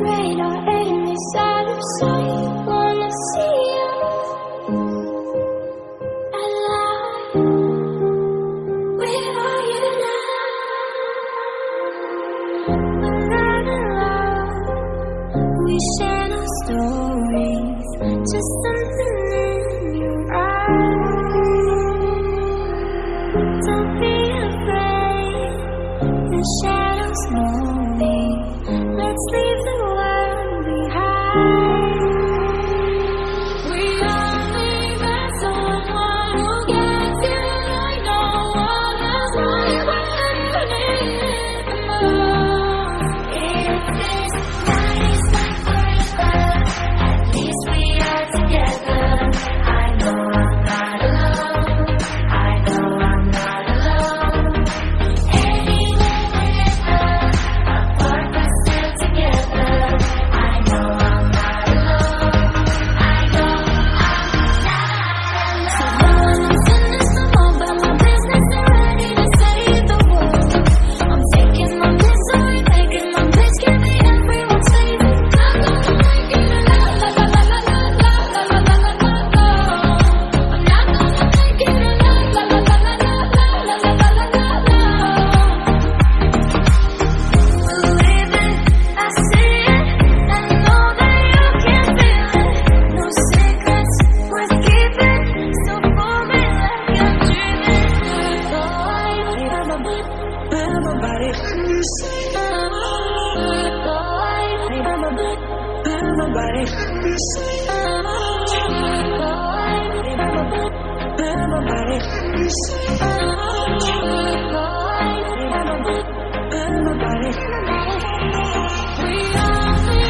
radar We are.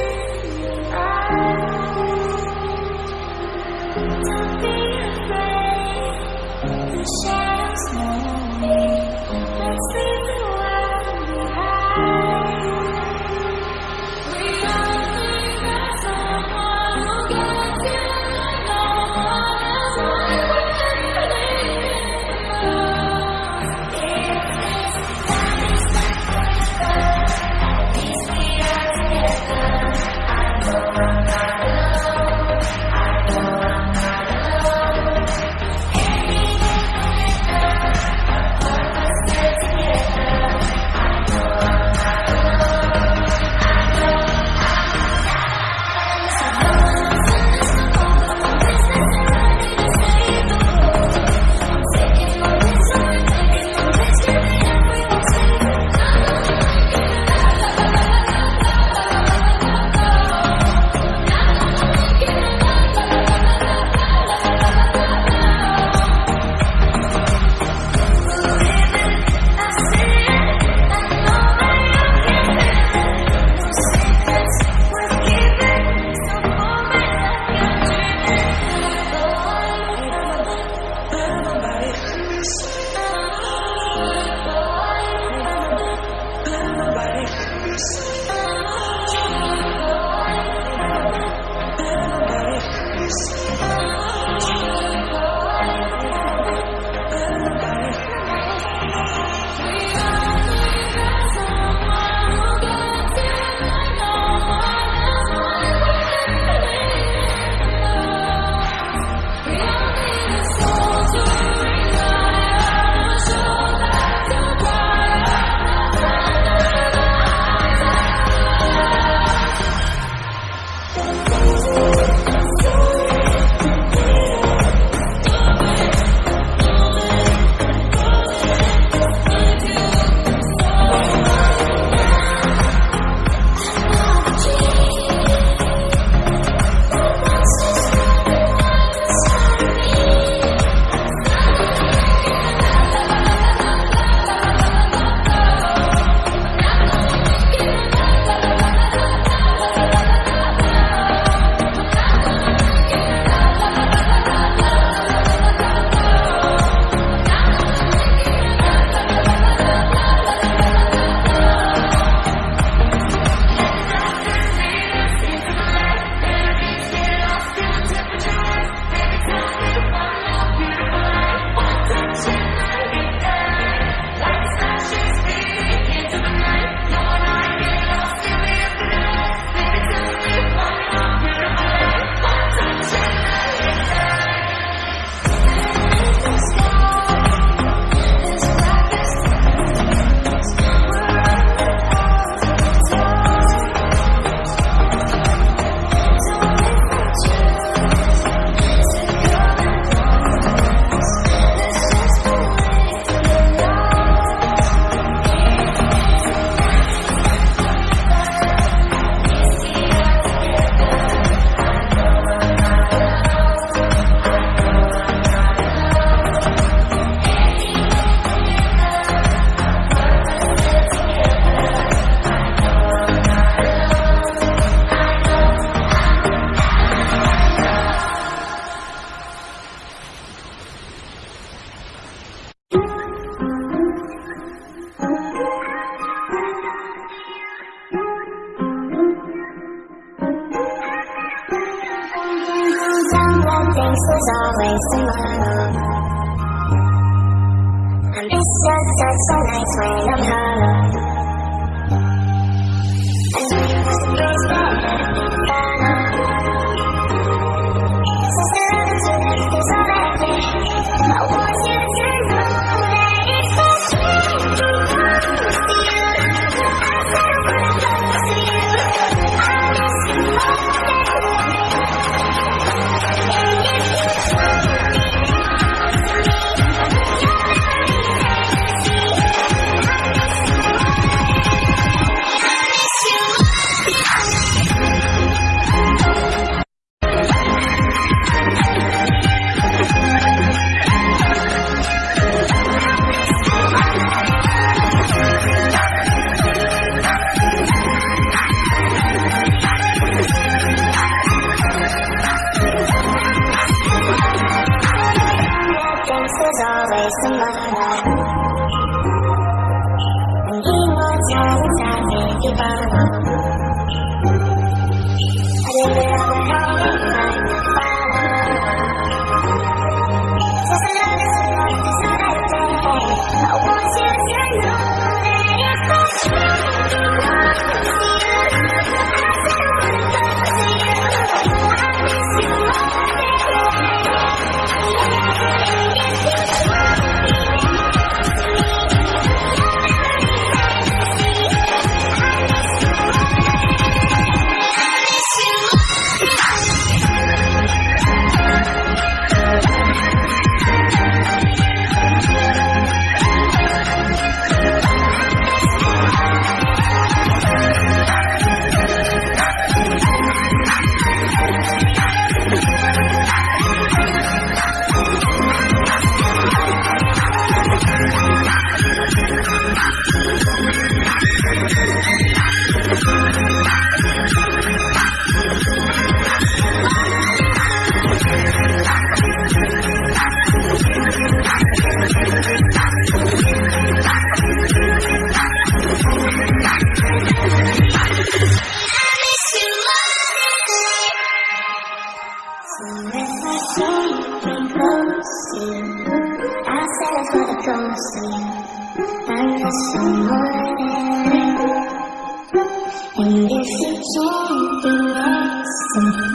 things was always tomorrow. And this just such a nice way I'm hollow Bye. for. And if you can't be.